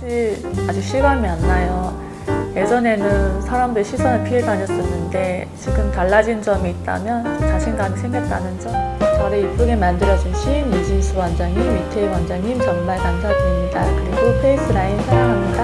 사실 아직 실감이 안 나요. 예전에는 사람들 시선을 피해 다녔었는데 지금 달라진 점이 있다면 자신감이 생겼다는 점. 저를 이쁘게 만들어주신 이진수 원장님, 이태희 원장님 정말 감사드립니다. 그리고 페이스라인 사랑합니다.